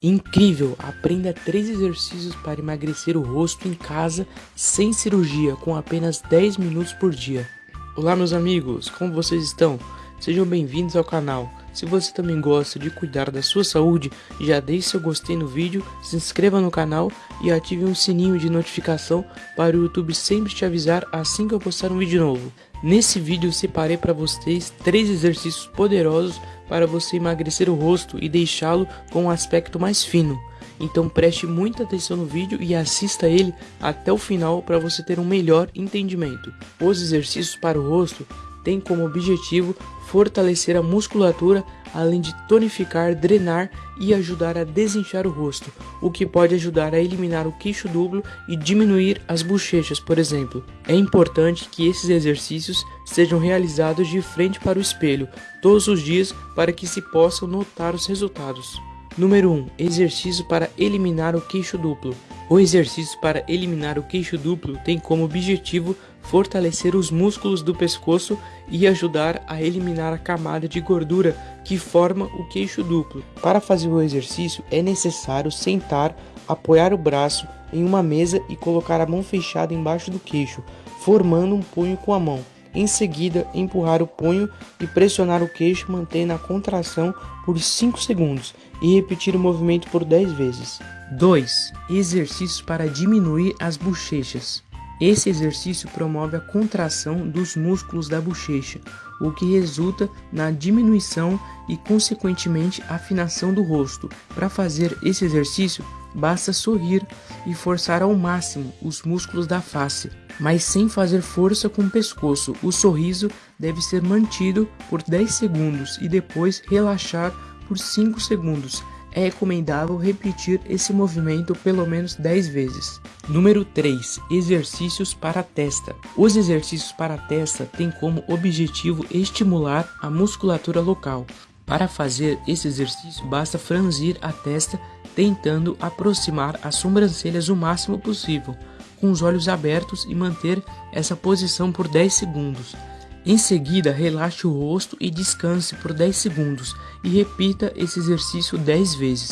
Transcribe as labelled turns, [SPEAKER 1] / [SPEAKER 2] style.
[SPEAKER 1] Incrível! Aprenda três exercícios para emagrecer o rosto em casa sem cirurgia com apenas 10 minutos por dia. Olá meus amigos, como vocês estão? Sejam bem-vindos ao canal. Se você também gosta de cuidar da sua saúde, já deixe seu gostei no vídeo, se inscreva no canal e ative o um sininho de notificação para o YouTube sempre te avisar assim que eu postar um vídeo novo. Nesse vídeo eu separei para vocês três exercícios poderosos para você emagrecer o rosto e deixá-lo com um aspecto mais fino. Então preste muita atenção no vídeo e assista ele até o final para você ter um melhor entendimento. Os exercícios para o rosto têm como objetivo fortalecer a musculatura além de tonificar, drenar e ajudar a desinchar o rosto, o que pode ajudar a eliminar o queixo duplo e diminuir as bochechas, por exemplo. É importante que esses exercícios sejam realizados de frente para o espelho todos os dias para que se possam notar os resultados. Número 1. Exercício para eliminar o queixo duplo. O exercício para eliminar o queixo duplo tem como objetivo fortalecer os músculos do pescoço e ajudar a eliminar a camada de gordura que forma o queixo duplo. Para fazer o exercício é necessário sentar, apoiar o braço em uma mesa e colocar a mão fechada embaixo do queixo, formando um punho com a mão. Em seguida, empurrar o punho e pressionar o queixo mantendo a contração por 5 segundos e repetir o movimento por 10 vezes. 2. Exercícios para diminuir as bochechas. Esse exercício promove a contração dos músculos da bochecha, o que resulta na diminuição e, consequentemente, afinação do rosto. Para fazer esse exercício, basta sorrir e forçar ao máximo os músculos da face, mas sem fazer força com o pescoço. O sorriso deve ser mantido por 10 segundos e depois relaxar por 5 segundos é recomendável repetir esse movimento pelo menos 10 vezes. Número 3. Exercícios para a testa. Os exercícios para a testa têm como objetivo estimular a musculatura local. Para fazer esse exercício, basta franzir a testa tentando aproximar as sobrancelhas o máximo possível, com os olhos abertos e manter essa posição por 10 segundos. Em seguida, relaxe o rosto e descanse por 10 segundos e repita esse exercício 10 vezes.